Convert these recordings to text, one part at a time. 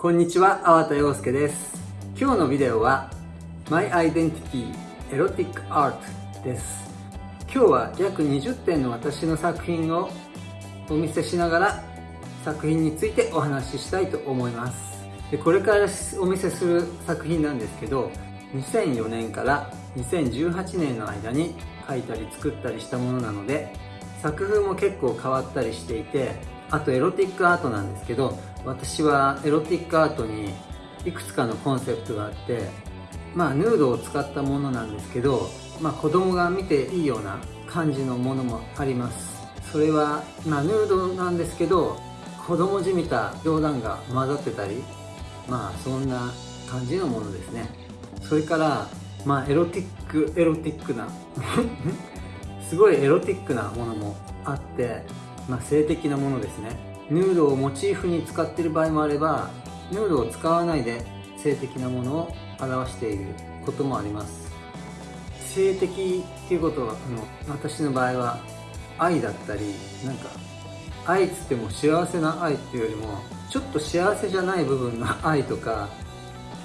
こんにちは、粟田洋介です。今日のビデオは My Identity Erotic Art です。今日は約20点の私の作品をお見せしながら作品についてお話ししたいと思います。でこれからお見せする作品なんですけど2004年から2018年の間に書いたり作ったりしたものなので作風も結構変わったりしていてあとエロティックアートなんですけど私はエロティックアートにいくつかのコンセプトがあってまあヌードを使ったものなんですけど、まあ、子供が見ていいような感じのものもあります。それは、まあ、ヌードなんですけど子供じみた冗談が混ざってたりまあそんな感じのものですね。それからまあエロティックエロティックな すごいエロティックなものもあってまあ、性的なものですね。ヌードをモチーフに使っている場合もあればヌードを使わないで性的なものを表していることもあります。性的っていうことはあの私の場合は愛だったりなんか愛っつっても幸せな愛っていうよりもちょっと幸せじゃない部分の 愛とか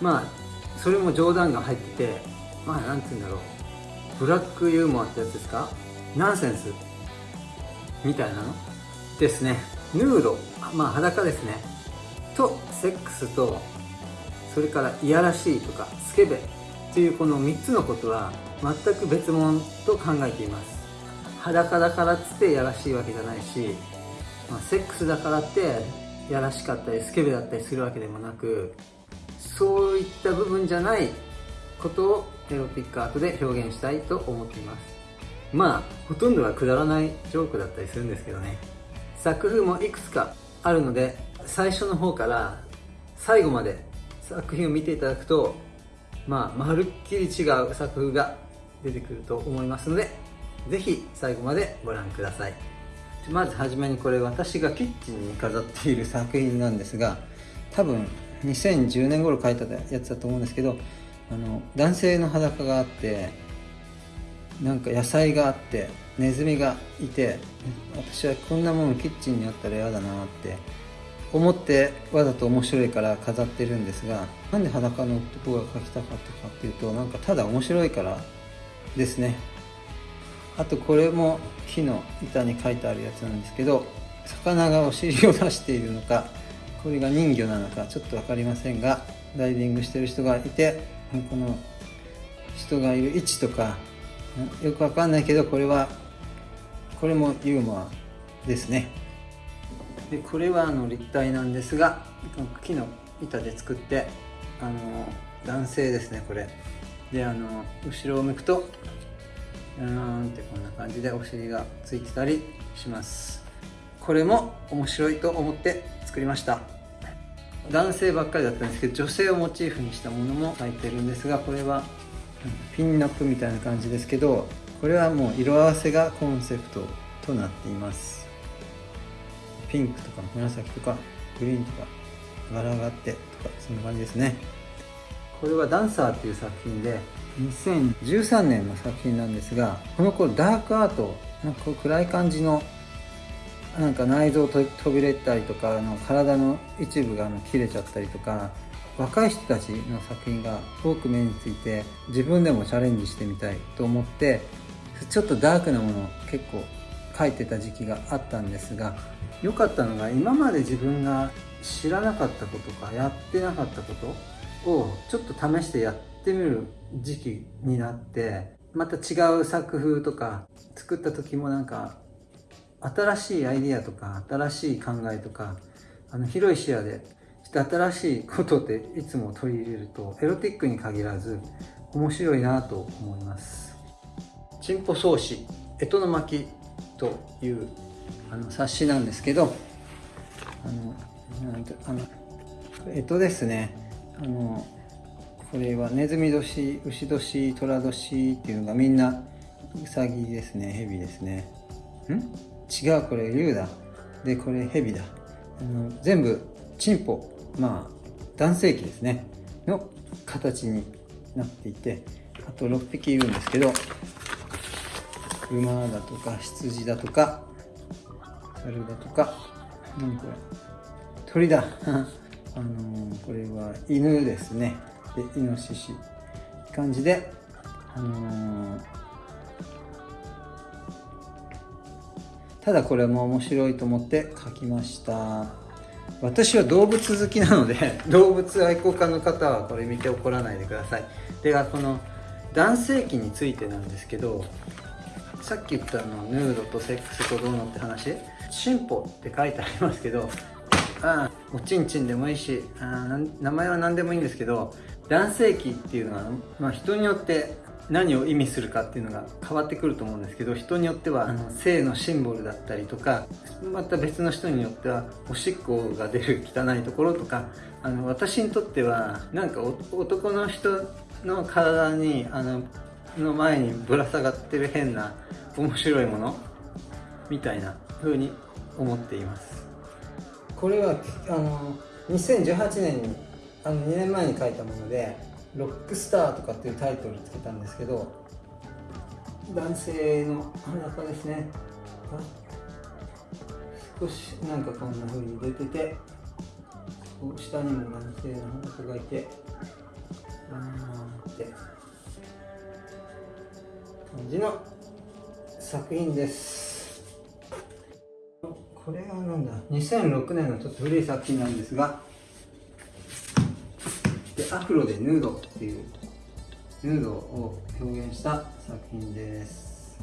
まあそれも冗談が入っててまあ何て言うんだろう。ブラックユーモアってやつですか？ナンセンス。みたいなの？ですね。ヌードまあ裸ですね。とセックスとそれからいやらしいとかスケベっていうこの3つのことは全く別物と考えています。裸だからっつってやらしいわけじゃないし、まあ、セックスだからってやらしかったりスケベだったりするわけでもなくそういった部分じゃないことをエロティックアートで表現したいと思っています。まあほとんどはくだらないジョークだったりするんですけどね。作風もいくつかあるので最初の方から最後まで作品を見ていただくとまあまるっきり違う作風が出てくると思いますのでぜひ最後までご覧ください。まずはじめにこれ私がキッチンに飾っている作品なんですが多分2010年頃描いたやつだと思うんですけどあの男性の裸があってなんか野菜があってネズミがいて私はこんなものキッチンにあったら嫌だなって思ってわざと面白いから飾ってるんですがなんで裸の男が描きたかったかっていうとなんかただ面白いからですね。あとこれも木の板に書いてあるやつなんですけど魚がお尻を出しているのかこれが人魚なのかちょっと分かりませんがダイビングしてる人がいてこの人がいる位置とかよくわかんないけどこれはこれもユーモアですね。でこれはあの立体なんですが木の板で作ってあの男性ですねこれ。であの後ろを向くとうーんってこんな感じでお尻がついてたりします。これも面白いと思って作りました。男性ばっかりだったんですけど女性をモチーフにしたものも入ってるんですがこれはピンナップみたいな感じですけどこれはもう色合わせがコンセプトとなっています。ピンクとか紫とかグリーンとか柄があってとかそんな感じですね。これは「ダンサー」っていう作品で2013年の作品なんですがこの頃ダークアートなんか暗い感じのなんか内臓飛び出たりとかあの体の一部があの切れちゃったりとか若い人たちの作品が多く目について自分でもチャレンジしてみたいと思ってちょっとダークなものを結構描いてた時期があったんですが良かったのが今まで自分が知らなかったことかやってなかったことをちょっと試してやってみる時期になってまた違う作風とか作った時もなんか新しいアイディアとか新しい考えとかあの広い視野で新しいことっていつも取り入れるとエロティックに限らず面白いなと思います。チンポ草子干支の巻というあの冊子なんですけどあのなんてあの干支ですねあのこれはネズミ年牛年寅年っていうのがみんなウサギですね蛇ですね。ん？違うこれ竜だ。でこれ蛇だ。あの全部チンポ。まあ男性器ですね。の形になっていてあと6匹いるんですけど馬だとか羊だとか猿だとか何これ鳥だ。あのー、これは犬ですね。でイノシシ。感じであのー、ただこれも面白いと思って書きました。私は動物好きなので 動物愛好家の方はこれ見て怒らないでください。ではこの男性器についてなんですけどさっき言ったのヌードとセックスとどうのって話進歩って書いてありますけどあおちんちんでもいいしあ名前は何でもいいんですけど男性器っていうのは、まあ、人によって何を意味するかっていうのが変わってくると思うんですけど人によってはあの性のシンボルだったりとかまた別の人によってはおしっこが出る汚いところとかあの私にとってはなんか男の人の体にあのの前にぶら下がってる変な面白いものみたいな風に思っています。これはあの2018年にあの2年前に書いたもので「ロックスター」とかっていうタイトルつけたんですけど男性の裸ですね。少しなんかこんな風に出てて下にも男性の裸がいてあーって感じの作品です。これはなんだ？2006年のちょっと古い作品なんですがでアフロでヌードっていうヌードを表現した作品です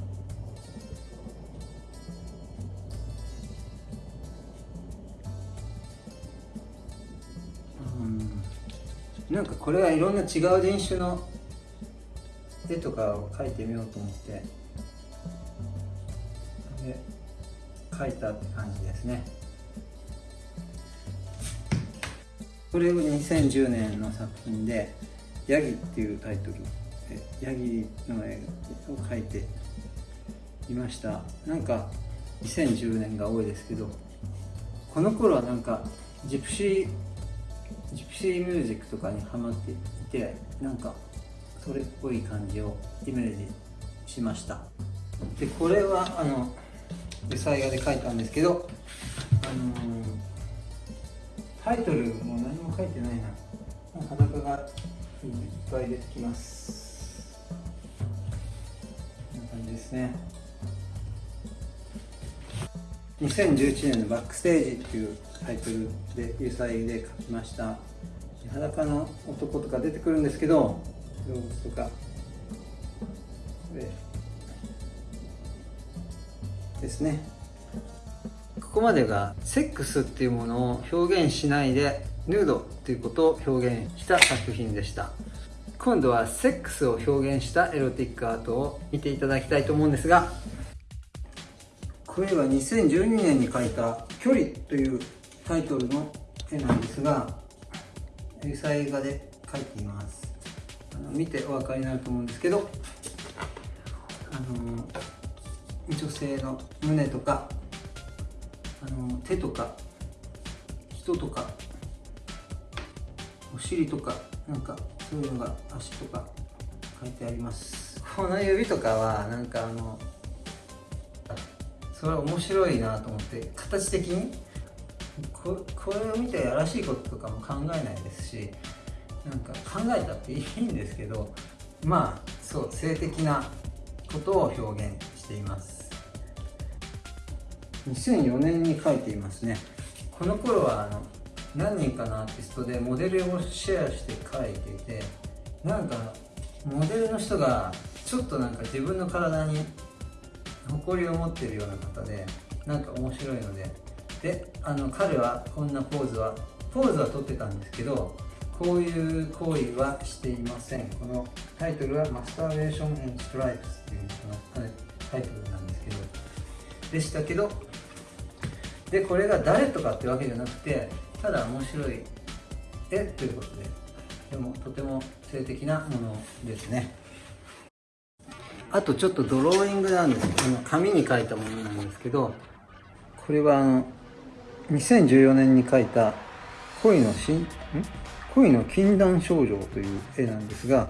なんかこれはいろんな違う人種の絵とかを描いてみようと思って。で描いたって感じですね。これを2010年の作品で「ヤギ」っていうタイトルでヤギの絵を描いていました。なんか2010年が多いですけどこの頃はなんかジプシージプシーミュージックとかにハマっていてなんかそれっぽい感じをイメージしました。でこれはあの油彩画で描いたんですけどあのー、タイトルも何も書いてないな。裸がいっぱい出てきます。こんな感じですね。2011年の「バックステージ」っていうタイトルで油彩で描きました。裸の男とか出てくるんですけど動物とか。ですね。ここまでがセックスっていうものを表現しないでヌードっていうことを表現した作品でした。今度はセックスを表現したエロティックアートを見ていただきたいと思うんですがこれは2012年に描いた「距離」というタイトルの絵なんですが油彩画で描いています。あの見てお分かりになると思うんですけどあの女性の胸とかあの手とか人とかお尻とかなんかそういうのが足とか書いてあります。この指とかはなんかあのそれは面白いなと思って形的にここれを見てやらしいこととかも考えないですしなんか考えたっていいんですけどまあそう性的なことを表現しています。2004年に書いていますね。この頃はあの何人かのアーティストでモデルをシェアして書いていてなんかモデルの人がちょっとなんか自分の体に誇りを持ってるような方でなんか面白いので。であの彼はこんなポーズはポーズは撮ってたんですけどこういう行為はしていません。このタイトルはマスターベーション・エン・ストライプスっていうタイトルなんですけど。でしたけどでこれが誰とかってわけじゃなくてただ面白い絵ということででもとても性的なものですね。あとちょっとドローイングなんです。けど紙に書いたものなんですけどこれはあの2014年に描いた恋のしん？恋の禁断症状という絵なんですが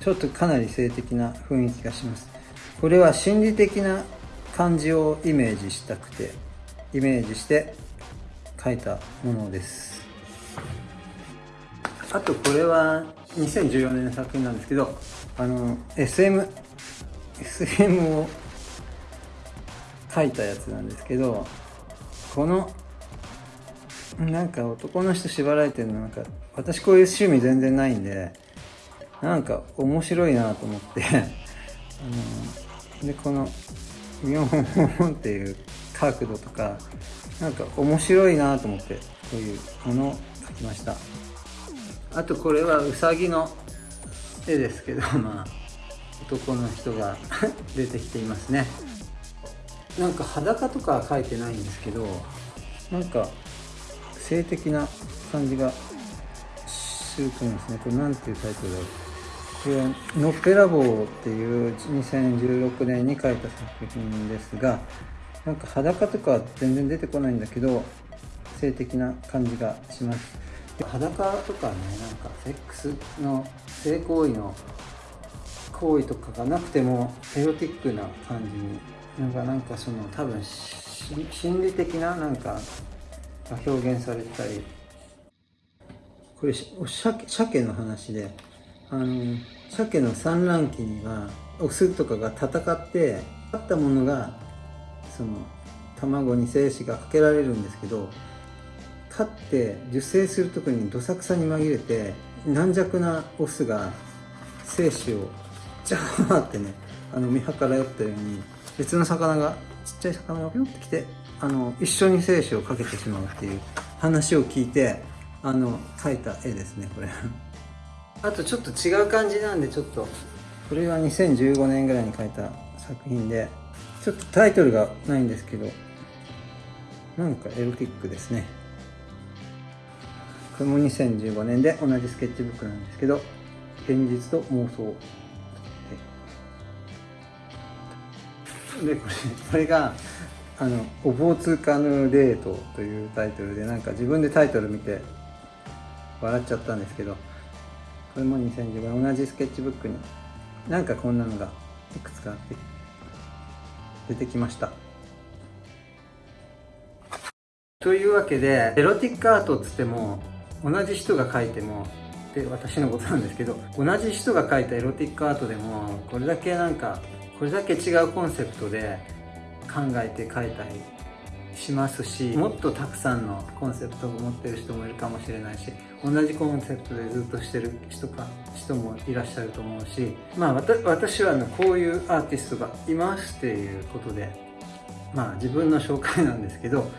ちょっとかなり性的な雰囲気がします。これは心理的な感じをイメージしたくて。イメージして描いたものです。あとこれは2014年の作品なんですけどあの SM SM を書いたやつなんですけどこのなんか男の人縛られてるのなんか私こういう趣味全然ないんでなんか面白いなと思って あのでこのビヨンっていう角度とかなんか面白いなと思ってこういうものを描きました。あとこれはうさぎの絵ですけど まあ男の人が 出てきていますね。なんか裸とかは描いてないんですけどなんか性的な感じがすると思うんですね。これ何ていうタイトルだろう。これは「のっぺらぼう」っていう2016年に書いた作品ですがなんか裸とか全然出てこないんだけど性的な感じがします。裸とかねなんかセックスの性行為の行為とかがなくてもエロティックな感じになんかなんかその多分心理的ななんかが表現されたり。これ鮭の話であの鮭の産卵期にはオスとかが戦って勝ったものがその卵に精子がかけられるんですけど勝って受精する時にどさくさに紛れて軟弱なオスが精子をジャーってねあの見計らったように別の魚がちっちゃい魚がピョンってきてあの一緒に精子をかけてしまうっていう話を聞いてあの描いた絵ですねこれ。あとちょっと違う感じなんでちょっと。これは2015年ぐらいに描いた作品でちょっとタイトルがないんですけどなんかエロティックですね。これも2015年で同じスケッチブックなんですけど現実と妄想でこれこれがあの「お坊通過のデート」というタイトルでなんか自分でタイトル見て笑っちゃったんですけどこれも2015年同じスケッチブックになんかこんなのがいくつかあって出てきました。というわけでエロティックアートっつっても同じ人が描いてもで私のことなんですけど同じ人が描いたエロティックアートでもこれだけなんかこれだけ違うコンセプトで考えて描いたりしますしもっとたくさんのコンセプトを持ってる人もいるかもしれないし同じコンセプトでずっとしてる人か人もいらっしゃると思うしまあ私はのこういうアーティストがいますっていうことでまあ自分の紹介なんですけど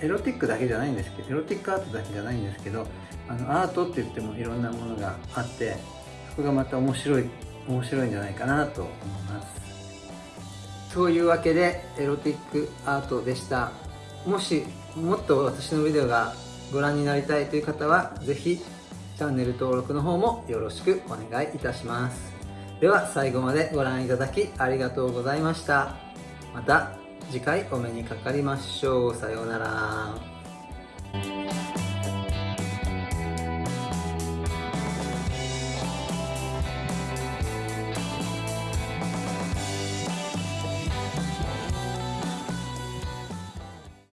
エロティックだけじゃないんですけどエロティックアートだけじゃないんですけどあのアートって言ってもいろんなものがあってそこがまた面白い面白いんじゃないかなと思います。そういうわけでエロティックアートでした。もしもっと私のビデオがご覧になりたいという方は是非チャンネル登録の方もよろしくお願いいたします。では最後までご覧いただきありがとうございました。また次回お目にかかりましょう。さようなら。